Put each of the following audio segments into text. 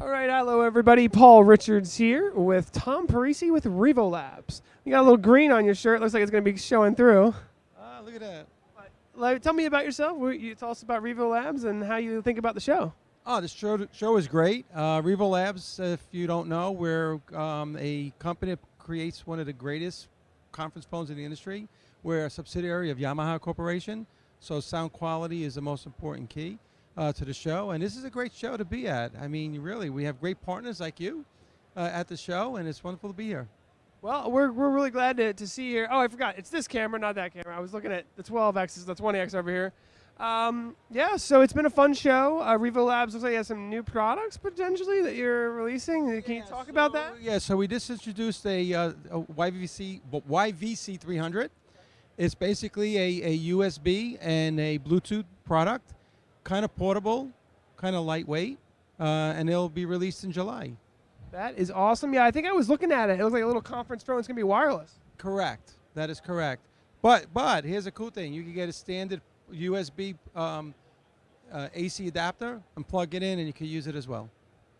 All right, hello everybody. Paul Richards here with Tom Parisi with Revolabs. You got a little green on your shirt. Looks like it's going to be showing through. Ah, look at that. Like, tell me about yourself. You tell us about Revolabs and how you think about the show. Oh, this show, show is great. Uh, Revolabs, if you don't know, we're um, a company that creates one of the greatest conference phones in the industry. We're a subsidiary of Yamaha Corporation, so sound quality is the most important key uh, to the show. And this is a great show to be at. I mean, really, we have great partners like you uh, at the show, and it's wonderful to be here. Well, we're, we're really glad to, to see you here. Oh, I forgot. It's this camera, not that camera. I was looking at the 12X, the 20X over here. Um, yeah, so it's been a fun show. Uh, Revolabs looks like you have some new products potentially that you're releasing. Can you talk about that? Yeah, so we just introduced a, uh, a YVC YVC 300. It's basically a, a USB and a Bluetooth product, kind of portable, kind of lightweight, uh, and it'll be released in July. That is awesome. Yeah, I think I was looking at it. It looks like a little conference phone. It's going to be wireless. Correct. That is correct. But but here's a cool thing: you can get a standard USB um, uh, AC adapter and plug it in, and you can use it as well.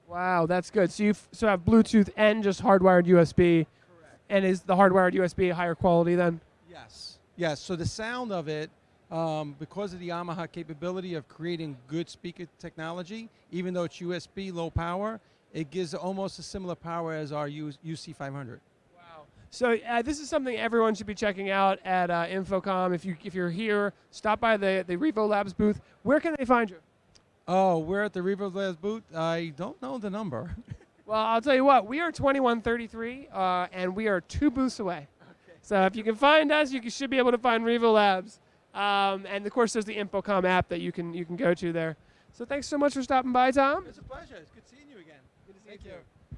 Wow, that's good. So you so have Bluetooth and just hardwired USB. Correct. And is the hardwired USB higher quality then? Yes. Yes. So the sound of it, um, because of the Yamaha capability of creating good speaker technology, even though it's USB low power, it gives almost a similar power as our UC500. Wow. So uh, this is something everyone should be checking out at uh, InfoComm. If you if you're here, stop by the the Revolabs booth. Where can they find you? Oh, we're at the Revolabs booth. I don't know the number. Well, I'll tell you what. We are 2133, uh, and we are two booths away. Okay. So if you can find us, you should be able to find Revolabs. Um, and of course, there's the InfoComm app that you can you can go to there. So thanks so much for stopping by, Tom. it's a pleasure. It's good seeing you again. Good to see Thank you you.